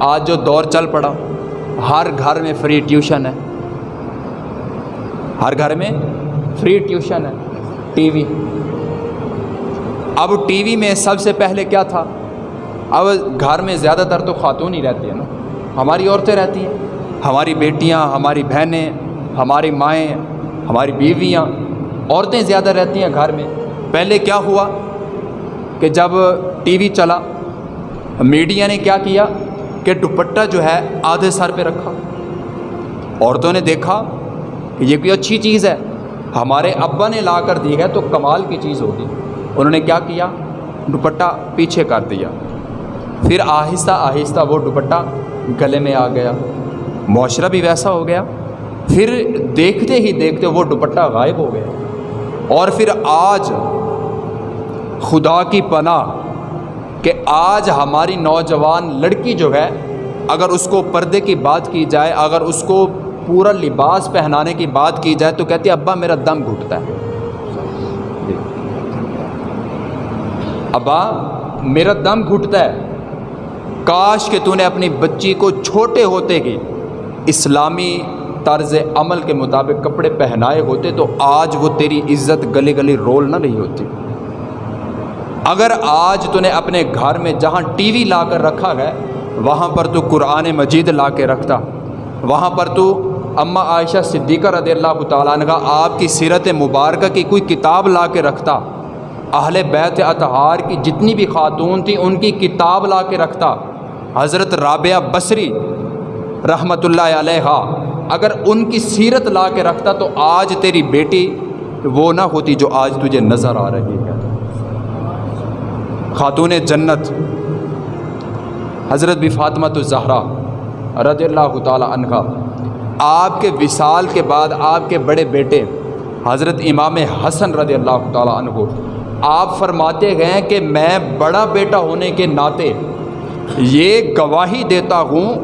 آج جو دور چل پڑا، ہر گھر میں فری ٹیوشن ہے۔ ہر گھر میں فری ٹیوشن ہے ٹی وی اب ٹی وی میں سب سے پہلے کیا تھا؟ اب گھر میں زیادہ تر تو خاتون ہی رہتی ہیں نا۔ ہماری عورتیں رہتی ہیں۔ ہماری بیٹیاں، ہماری بہنیں، ہماری مائیں، ہماری بیویاں، عورتیں زیادہ رہتی ہیں گھر میں۔ پہلے کیا ہوا کہ جب ٹی وی چلا میڈیا نے کیا کیا؟ کہ دوپٹہ جو ہے آدھے سر پہ رکھا۔ عورتوں نے دیکھا کہ یہ کوئی اچھی چیز ہے۔ ہمارے ابا نے لا کر دی ہے تو کمال کی چیز ہوگی۔ انہوں نے کیا کیا؟ دوپٹہ پیچھے کر دیا۔ پھر آہستہ آہستہ وہ دوپٹہ گلے میں آ گیا۔ معاشرہ بھی ویسا ہو گیا۔ پھر دیکھتے ہی دیکھتے وہ دوپٹہ غائب ہو گیا۔ اور پھر آج خدا کی پناہ کہ آج ہماری نوجوان لڑکی جو ہے، اگر اس کو پردے کی بات کی جائے، اگر اس کو پورا لباس پہنانے کی بات کی جائے، تو کہتی ہے، ابا، میرا دم گھٹتا ہے۔ جی۔ ابا، میرا دم گھٹتا ہے۔ کاش کہ تو نے اپنی بچی کو چھوٹے ہوتے ہی اسلامی طرز عمل کے مطابق کپڑے پہنائے ہوتے، تو آج وہ تیری عزت گلی گلی رول نہ رہی ہوتی۔ اگر آج تو نے اپنے گھر میں جہاں ٹی وی لا کر رکھا ہے، وہاں پر تو قرآن مجید لا کے رکھتا۔ وہاں پر تو اماں عائشہ صدیقہ رضی اللہ تعالیٰ عنہ آپ کی سیرت مبارکہ کی کوئی کتاب لا کے رکھتا۔ اہل بیت اطہار کی جتنی بھی خاتون تھیں، ان کی کتاب لا کے رکھتا۔ حضرت رابعہ بصری رحمۃ اللہ علیہ، اگر ان کی سیرت لا کے رکھتا تو آج تیری بیٹی وہ نہ ہوتی جو آج تجھے نظر آ رہی ہے۔ خاتون جنت، حضرت بھی فاطمہ تو زہرا رضی اللہ تعالیٰ عنہ آپ کے وصال کے بعد آپ کے بڑے بیٹے حضرت امام حسن رضی اللہ تعالیٰ عنہ، آپ فرماتے گئے کہ میں بڑا بیٹا ہونے کے ناطے یہ گواہی دیتا ہوں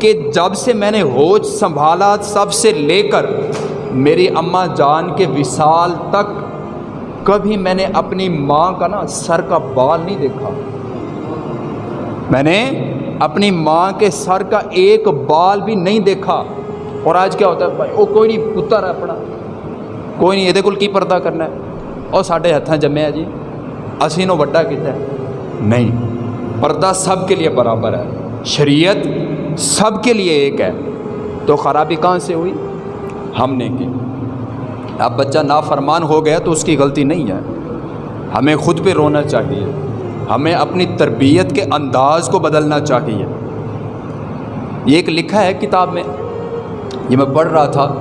کہ جب سے میں نے ہوش سنبھالا، سب سے لے کر میری اماں جان کے وصال تک کبھی میں نے اپنی ماں کا نا سر کا بال نہیں دیکھا۔ میں نے اپنی ماں کے سر کا ایک بال بھی نہیں دیکھا۔ اور آج کیا ہوتا ہے بھائی؟ وہ کوئی نہیں، پتر ہے اپنا۔ کوئی نہیں یہ کی پردہ کرنا ہے؟ اور ساڈے ہاتھ جمے جی۔ اسی نو وڈا کیتا ہے۔ نہیں، پردہ سب کے لیے برابر ہے۔ شریعت سب کے لیے ایک ہے۔ تو خرابی کہاں سے ہوئی؟ ہم نے کی۔ اب بچہ نافرمان ہو گیا تو اس کی غلطی نہیں ہے۔ ہمیں خود پہ رونا چاہیے۔ ہمیں اپنی تربیت کے انداز کو بدلنا چاہیے۔ یہ ایک لکھا ہے کتاب میں۔ یہ میں پڑھ رہا تھا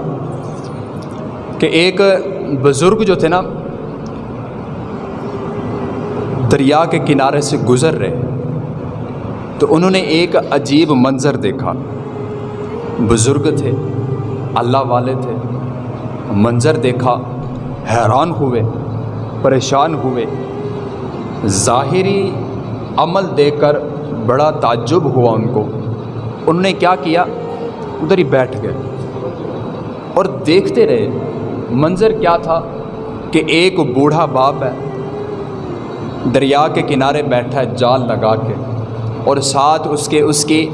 کہ ایک بزرگ جو تھے نا، دریا کے کنارے سے گزر رہے۔ تو انہوں نے ایک عجیب منظر دیکھا۔ بزرگ تھے، اللہ والے تھے۔ منظر دیکھا، حیران ہوئے، پریشان ہوئے۔ ظاہری عمل دیکھ کر بڑا تعجب ہوا ان کو۔ انہوں نے کیا کیا؟ ادھر ہی بیٹھ گئے۔ اور دیکھتے رہے، منظر کیا تھا کہ ایک بوڑھا باپ ہے، دریا کے کنارے بیٹھا ہے جال لگا کے۔ اور ساتھ اس کے، اس کی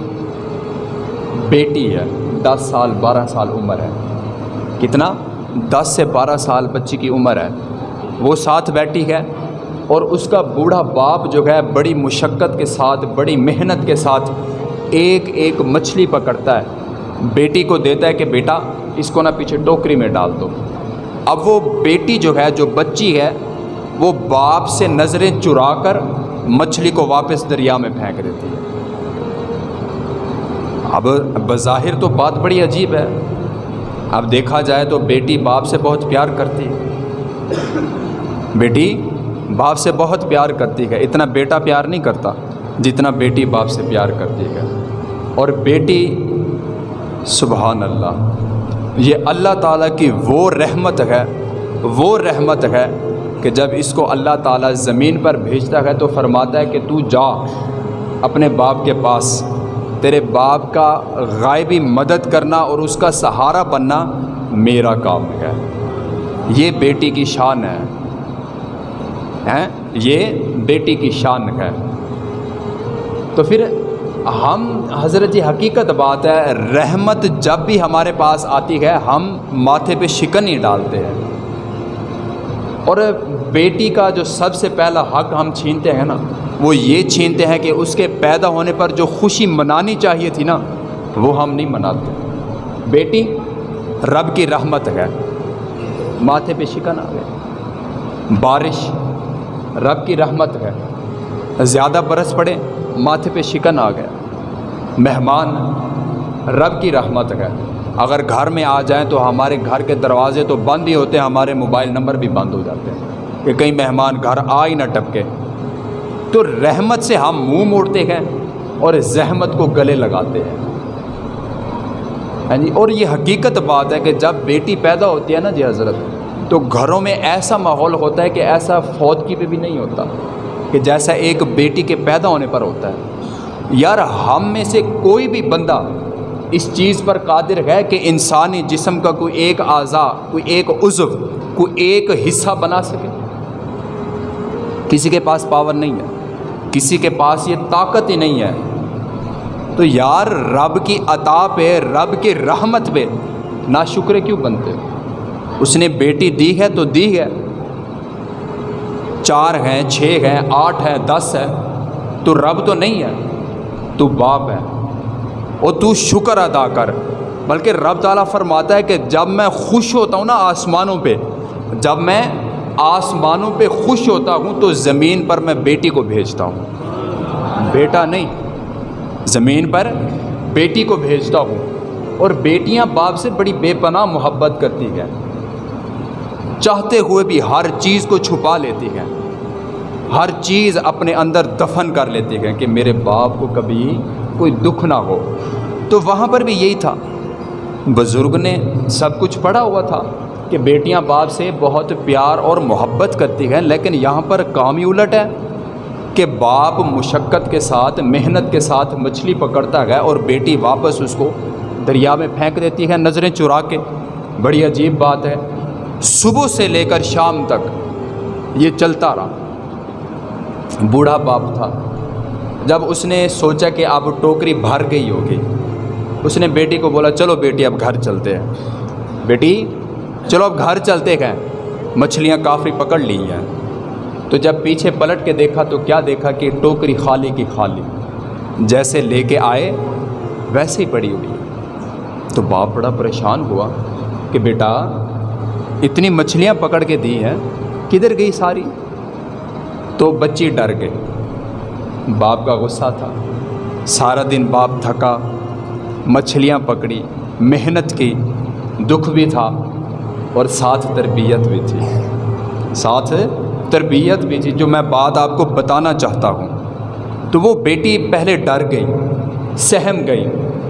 بیٹی ہے، دس سال، بارہ سال عمر ہے۔ کتنا؟ دس سے بارہ سال بچی کی عمر ہے۔ وہ ساتھ بیٹھی ہے اور اس کا بوڑھا باپ جو ہے بڑی مشقت کے ساتھ، بڑی محنت کے ساتھ ایک ایک مچھلی پکڑتا ہے۔ بیٹی کو دیتا ہے کہ بیٹا، اس کو نہ پیچھے ٹوکری میں ڈال دو۔ اب وہ بیٹی جو ہے، جو بچی ہے، وہ باپ سے نظریں چرا کر مچھلی کو واپس دریا میں پھینک دیتی ہے۔ اب بظاہر تو بات بڑی عجیب ہے۔ اب دیکھا جائے تو بیٹی باپ سے بہت پیار کرتی ہے۔ بیٹی باپ سے بہت پیار کرتی ہے۔ اتنا بیٹا پیار نہیں کرتا جتنا بیٹی باپ سے پیار کرتی ہے۔ اور بیٹی سبحان اللہ، یہ اللہ تعالیٰ کی وہ رحمت ہے، وہ رحمت ہے کہ جب اس کو اللہ تعالیٰ زمین پر بھیجتا ہے تو فرماتا ہے کہ تو جا اپنے باپ کے پاس۔ تیرے باپ کا غائبی مدد کرنا اور اس کا سہارا بننا میرا کام ہے۔ یہ بیٹی کی شان ہے۔ یہ بیٹی کی شان ہے۔ تو پھر ہم، حضرت جی حقیقت بات ہے، رحمت جب بھی ہمارے پاس آتی ہے، ہم ماتھے پہ شکن ہی ڈالتے ہیں۔ اور بیٹی کا جو سب سے پہلا حق ہم چھینتے ہیں نا وہ یہ چھینتے ہیں کہ اس کے پیدا ہونے پر جو خوشی منانی چاہیے تھی نا، وہ ہم نہیں مناتے۔ بیٹی، رب کی رحمت ہے۔ ماتھے پہ شکن آ گئے۔ بارش، رب کی رحمت ہے۔ زیادہ برس پڑے، ماتھے پہ شکن آ گیا مہمان، رب کی رحمت ہے۔ اگر گھر میں آ جائیں تو ہمارے گھر کے دروازے تو بند ہی ہوتے ہیں، ہمارے موبائل نمبر بھی بند ہو جاتے ہیں۔ کہ کئی مہمان گھر آ ہی نہ ٹپکے۔ تو رحمت سے ہم منہ موڑتے ہیں اور زحمت کو گلے لگاتے ہیں۔ ہاں جی اور یہ حقیقت بات ہے کہ جب بیٹی پیدا ہوتی ہے نا جی حضرت، تو گھروں میں ایسا ماحول ہوتا ہے کہ ایسا فوت کی پہ بھی نہیں ہوتا کہ جیسا ایک بیٹی کے پیدا ہونے پر ہوتا ہے۔ یار، ہم میں سے کوئی بھی بندہ اس چیز پر قادر ہے کہ انسانی جسم کا کوئی ایک اعضا، کوئی ایک عضو، کوئی ایک حصہ بنا سکے؟ کسی کے پاس پاور نہیں ہے۔ کسی کے پاس یہ طاقت ہی نہیں ہے۔ تو یار رب کی عطا پہ، رب کی رحمت پہ نا شکر کیوں بنتے؟ اس نے بیٹی دی ہے تو دی ہے۔ چار ہیں، چھ ہیں، آٹھ ہیں، دس ہے تو رب تو نہیں ہے، تو باپ ہے۔ اور تو شکر ادا کر۔ بلکہ رب تعالیٰ فرماتا ہے کہ جب میں خوش ہوتا ہوں نا آسمانوں پہ، جب میں آسمانوں پہ خوش ہوتا ہوں تو زمین پر میں بیٹی کو بھیجتا ہوں۔ بیٹا نہیں، زمین پر بیٹی کو بھیجتا ہوں۔ اور بیٹیاں باپ سے بڑی بے پناہ محبت کرتی ہیں۔ چاہتے ہوئے بھی ہر چیز کو چھپا لیتی ہیں۔ ہر چیز اپنے اندر دفن کر لیتی ہیں کہ میرے باپ کو کبھی کوئی دکھ نہ ہو۔ تو وہاں پر بھی یہی تھا۔ بزرگ نے سب کچھ پڑھا ہوا تھا۔ کہ بیٹیاں باپ سے بہت پیار اور محبت کرتی ہیں، لیکن یہاں پر کام ہی الٹ ہے کہ باپ مشقت کے ساتھ، محنت کے ساتھ مچھلی پکڑتا ہے اور بیٹی واپس اس کو دریا میں پھینک دیتی ہے نظریں چرا کے۔ بڑی عجیب بات ہے۔ صبح سے لے کر شام تک یہ چلتا رہا۔ بوڑھا باپ تھا۔ جب اس نے سوچا کہ اب ٹوکری بھر گئی ہوگی، اس نے بیٹی کو بولا، چلو بیٹی، اب گھر چلتے ہیں۔ بیٹی چلو اب گھر چلتے ہیں۔ مچھلیاں کافی پکڑ لی ہیں۔ تو جب پیچھے پلٹ کے دیکھا تو کیا دیکھا کہ ٹوکری خالی کی خالی جیسے لے کے آئے، ویسے ہی پڑی ہوئی تو باپ بڑا پریشان ہوا کہ بیٹا، اتنی مچھلیاں پکڑ کے دی ہیں، کدھر گئی ساری؟ تو بچی ڈر گئی۔ باپ کا غصہ تھا۔ سارا دن باپ تھکا، مچھلیاں پکڑی، محنت کی، دکھ بھی تھا۔ اور ساتھ تربیت بھی تھی۔ ساتھ تربیت بھی تھی، جو میں بات آپ کو بتانا چاہتا ہوں۔ تو وہ بیٹی پہلے ڈر گئی، سہم گئی،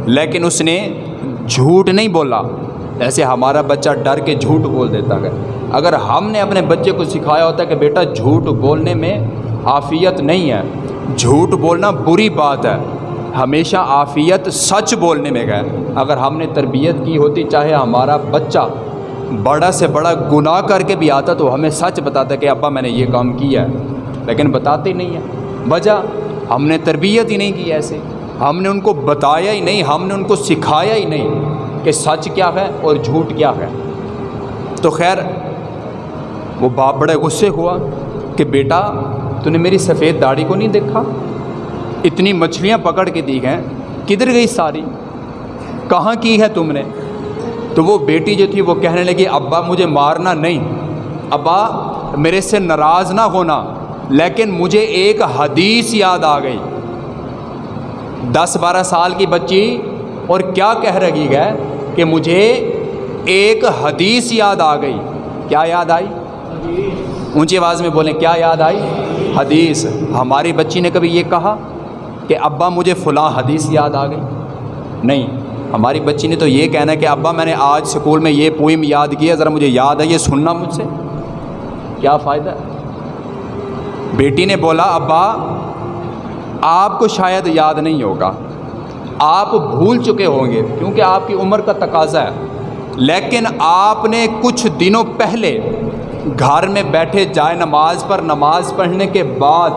لیکن اس نے جھوٹ نہیں بولا۔ ایسے ہمارا بچہ ڈر کے جھوٹ بول دیتا ہے۔ اگر ہم نے اپنے بچے کو سکھایا ہوتا ہے کہ بیٹا جھوٹ بولنے میں عافیت نہیں ہے، جھوٹ بولنا بری بات ہے۔ ہمیشہ عافیت سچ بولنے میں گئے اگر ہم نے تربیت کی ہوتی، چاہے ہمارا بچہ بڑا سے بڑا گناہ کر کے بھی آتا تو ہمیں سچ بتاتا کہ ابا میں نے یہ کام کیا ہے، لیکن بتاتے ہی نہیں ہیں وجہ، ہم نے تربیت ہی نہیں کی ایسے۔ ہم نے ان کو بتایا ہی نہیں، ہم نے ان کو سکھایا ہی نہیں کہ سچ کیا ہے اور جھوٹ کیا ہے۔ تو خیر، وہ باپ بڑے غصے ہوا کہ بیٹا، تو نے میری سفید داڑھی کو نہیں دیکھا؟ اتنی مچھلیاں پکڑ کے دی ہیں، کدھر گئی ساری؟ کہاں کی ہے تم نے؟ تو وہ بیٹی جو تھی وہ کہنے لگی، ابا مجھے مارنا نہیں، ابا میرے سے ناراض نہ ہونا، لیکن مجھے ایک حدیث یاد آ گئی۔ دس بارہ سال کی بچی اور کیا کہہ رہی ہے کہ مجھے ایک حدیث یاد آ گئی۔ کیا یاد آئی؟ اونچی آواز میں بولیں، کیا یاد آئی؟ حدیث۔ ہماری بچی نے کبھی یہ کہا کہ ابا مجھے فلاں حدیث یاد آ گئی؟ نہیں۔ ہماری بچی نے تو یہ کہنا ہے کہ ابا، میں نے آج اسکول میں یہ پوئم یاد کیا ذرا مجھے یاد ہے، یہ سننا مجھ سے۔ کیا فائدہ؟ ہے بیٹی نے بولا، ابا، آپ کو شاید یاد نہیں ہوگا۔ آپ بھول چکے ہوں گے، کیونکہ آپ کی عمر کا تقاضا ہے۔ لیکن آپ نے کچھ دنوں پہلے گھر میں بیٹھے جائے نماز پر نماز پڑھنے کے بعد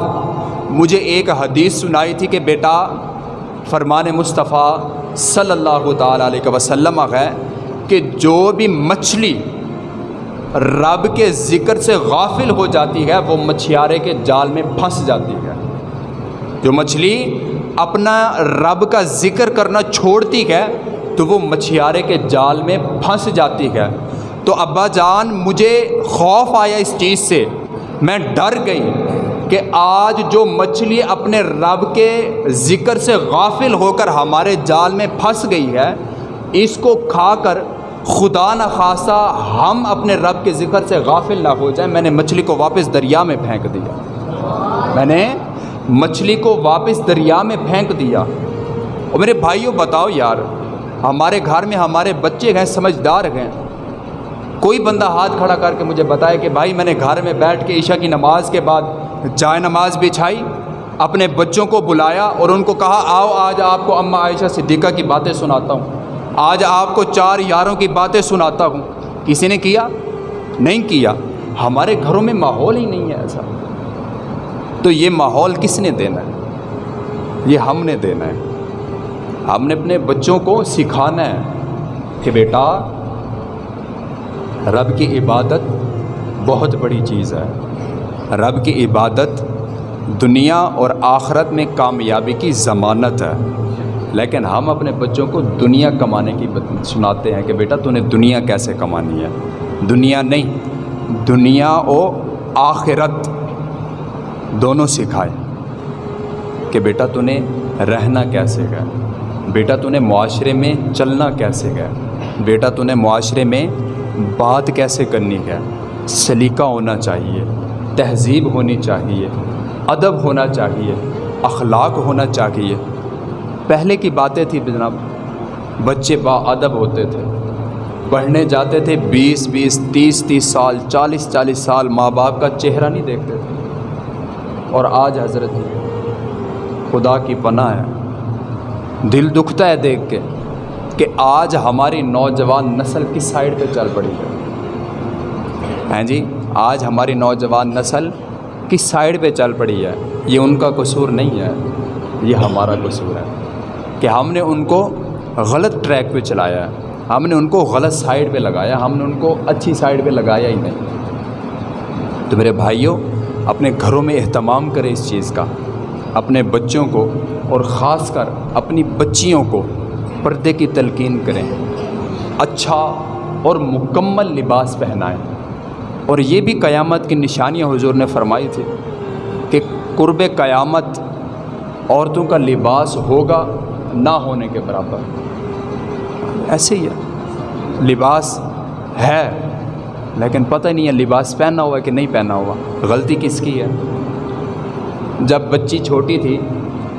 مجھے ایک حدیث سنائی تھی کہ بیٹا فرمان مصطفیٰ صلی اللہ تعالیٰ علیہ وسلم ہے کہ جو بھی مچھلی رب کے ذکر سے غافل ہو جاتی ہے، وہ مچھیارے کے جال میں پھنس جاتی ہے۔ جو مچھلی اپنا رب کا ذکر کرنا چھوڑتی ہے، تو وہ مچھیارے کے جال میں پھنس جاتی ہے۔ تو ابا جان، مجھے خوف آیا اس چیز سے۔ میں ڈر گئی۔ کہ آج جو مچھلی اپنے رب کے ذکر سے غافل ہو کر ہمارے جال میں پھنس گئی ہے، اس کو کھا کر خدا نخواستہ ہم اپنے رب کے ذکر سے غافل نہ ہو جائیں۔ میں نے مچھلی کو واپس دریا میں پھینک دیا۔ میں نے مچھلی کو واپس دریا میں پھینک دیا۔ اور میرے بھائیوں بتاؤ یار، ہمارے گھر میں ہمارے بچے گئے سمجھدار گئے کوئی بندہ ہاتھ کھڑا کر کے مجھے بتائے کہ بھائی، میں نے گھر میں بیٹھ کے عشاء کی نماز کے بعد جائے نماز بچھائی، اپنے بچوں کو بلایا اور ان کو کہا، آؤ آج آپ کو اماں عائشہ صدیقہ کی باتیں سناتا ہوں۔ آج آپ کو چار یاروں کی باتیں سناتا ہوں۔ کسی نے کیا؟ نہیں کیا۔ ہمارے گھروں میں ماحول ہی نہیں ہے ایسا۔ تو یہ ماحول کس نے دینا ہے؟ یہ ہم نے دینا ہے۔ ہم نے اپنے بچوں کو سکھانا ہے کہ بیٹا، رب کی عبادت بہت بڑی چیز ہے۔ رب کی عبادت دنیا اور آخرت میں کامیابی کی ضمانت ہے۔ لیکن ہم اپنے بچوں کو دنیا کمانے کی سناتے ہیں کہ بیٹا تو نے دنیا کیسے کمانی ہے؟ دنیا نہیں، دنیا و آخرت دونوں سکھائے۔ کہ بیٹا تو نے رہنا کیسے گیا بیٹا تو نے معاشرے میں چلنا کیسے گیا بیٹا تو نے معاشرے میں بات کیسے کرنی ہے؟ سلیقہ ہونا چاہیے۔ تہذیب ہونی چاہیے، ادب ہونا چاہیے، اخلاق ہونا چاہیے۔ پہلے کی باتیں تھیں جناب، بچے با ادب ہوتے تھے۔ پڑھنے جاتے تھے، بیس بیس، تیس تیس سال، چالیس چالیس سال ماں باپ کا چہرہ نہیں دیکھتے تھے۔ اور آج حضرت، خدا کی پناہ ہے۔ دل دکھتا ہے دیکھ کے کہ آج ہماری نوجوان نسل کس سائڈ پہ چل پڑی ہے۔ ہیں جی؟ آج ہماری نوجوان نسل کس سائڈ پہ چل پڑی ہے؟ یہ ان کا قصور نہیں ہے، یہ ہمارا قصور ہے کہ ہم نے ان کو غلط ٹریک پہ چلایا ہے۔ ہم نے ان کو غلط سائڈ پہ لگایا ہم نے ان کو اچھی سائڈ پہ لگایا ہی نہیں۔ تو میرے بھائیوں، اپنے گھروں میں اہتمام کریں اس چیز کا۔ اپنے بچوں کو اور خاص کر اپنی بچیوں کو پردے کی تلقین کریں۔ اچھا اور مکمل لباس پہنائیں۔ اور یہ بھی قیامت کی نشانیاں حضور نے فرمائی تھی کہ قرب قیامت عورتوں کا لباس ہوگا نہ ہونے کے برابر۔ ایسے ہی ہے۔ لباس ہے، لیکن پتہ نہیں ہے لباس پہنا ہوا کہ نہیں پہنا ہوا۔ غلطی کس کی ہے؟ جب بچی چھوٹی تھی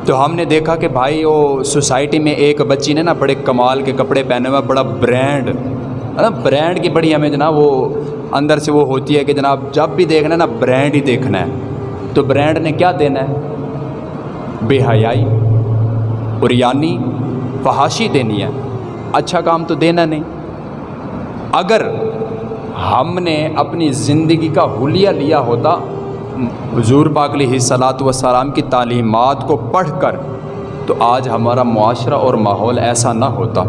تو ہم نے دیکھا کہ بھائی، وہ سوسائٹی میں ایک بچی نے نا بڑے کمال کے کپڑے پہنے ہوئے، بڑا مطلب برانڈ برانڈ کی بڑی ہمیں جناب وہ اندر سے وہ ہوتی ہے کہ جناب جب بھی دیکھنا ہے نا برانڈ ہی دیکھنا ہے۔ تو برانڈ نے کیا دینا ہے؟ بے حیائی اریانی فحاشی دینی ہے۔ اچھا کام تو دینا نہیں۔ اگر ہم نے اپنی زندگی کا حلیہ لیا ہوتا، حضور پاک علیہ صلاحت وسلام کی تعلیمات کو پڑھ کر، تو آج ہمارا معاشرہ اور ماحول ایسا نہ ہوتا۔